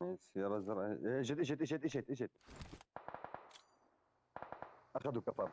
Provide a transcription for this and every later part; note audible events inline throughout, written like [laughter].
سيارة زرقاء اجت اجت اجت اجت اجت أخذوا كفر.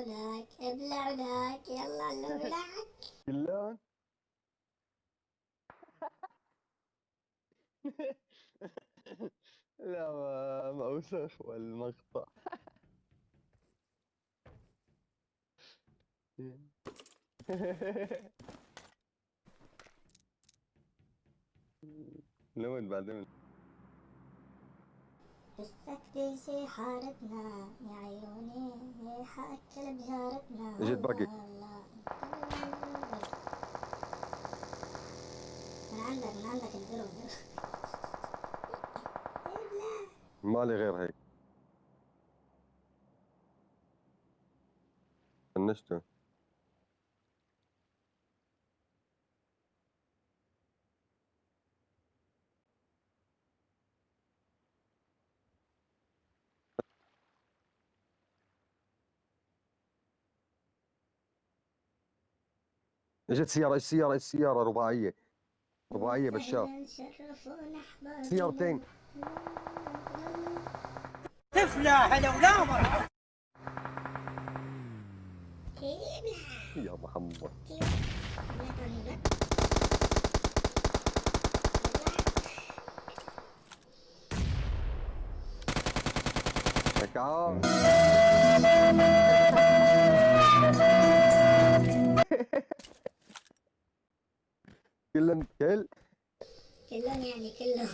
ابلعك ابلعك يلا ابلعك كلهم [laughs] لا ما ما أوسخ والمقطع. [laughs] لون بعدين شي حارتنا يا عيوني حأكل بجارتنا اجت باقي. من عندك من عندك مالي غير هيك. فنشته اجت سيارة اجت سيارة اجت سيارة رباعية. رباعية بشار. سيارتين. تفلح لو لا مرة ابلع يا محمد. ابلع كلن كل. كلهم يعني كلهم.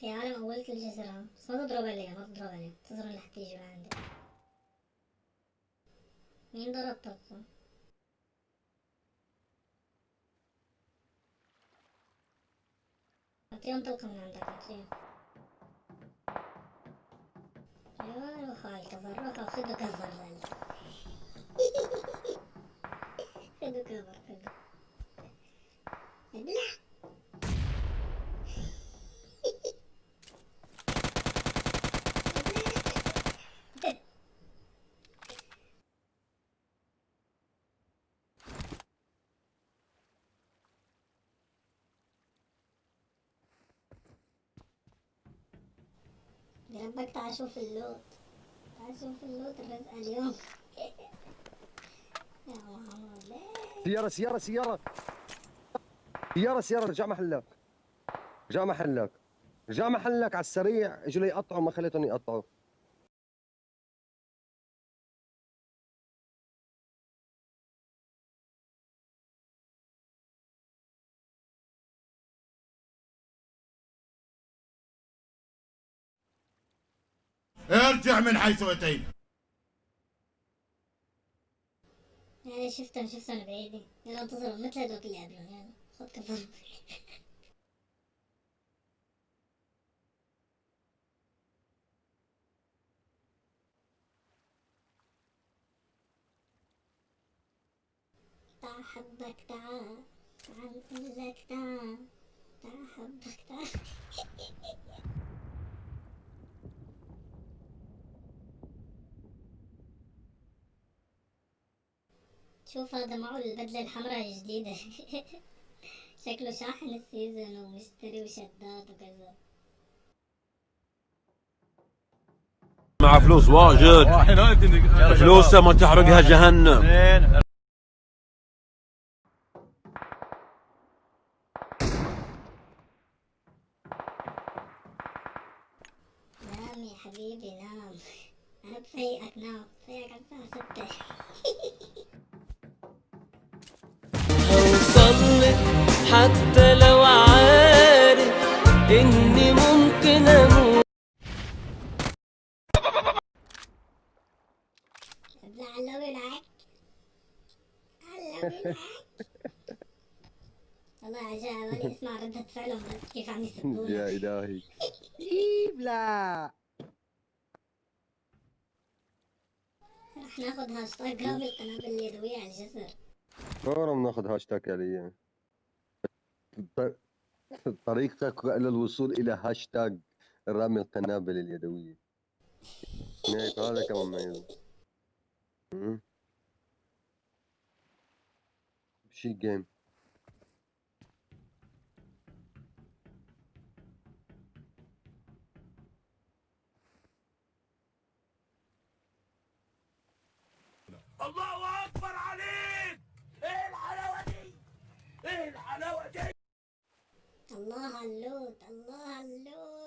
في عالم أولت الجزرة. بس ما تضرب عليه ما تضرب عليه تضرب لحتى يجي لعندك مين ضرب طبقة؟ أعطيهم طلقة من عندك أعطيهم أيوة روح هاي كفر روح [laughs] خذوا كفر خذوا كفر خذوا ابلع بربك تعال شوف اللوت. تعال شوف اللوت الرزقة اليوم. [laughs] يا محمد سيارة سيارة سيارة. سيارة سيارة رجع محلك. رجع محلك. رجع محلك على السريع. اجوا يقطعوا ما خليتهم يقطعوا. ارجع من حيث أتيت. يعني شفتهم شفتهم بعيدة يلا انتظروا مثل هذوك اللي قبلهم يلا خد كفر [laughs] تعال حبك تعال. تعال نقول لك تعال. تعال حبك تعال. شوف هذا معه البدلة الحمراء الجديدة. [laughs] شكله شاحن السيزون ومشتري وشداد وكذا. مع فلوس واجد. فلوسه ما تحرقها جهنم. حبيبي نام. [laughs] أنا بفيقك نام. بفيقك على الساعة ستة. [laughs] حتى لو عارف إني ممكن أموت. ابلع علوي معك علوي معك والله عجاب اسمع ردة فعلهم كيف عم يا إلهي. لا. رح ناخذ هاشتاج رامي القنابل اليدوية على الجسر فورا بناخذ هاشتاج عليا طريقك إلى الوصول إلى هاشتاج رامي القنابل اليدوية. هيك هذا كمان أمم. شي جيم الله أكبر عليك! الله اللوت الله اللوت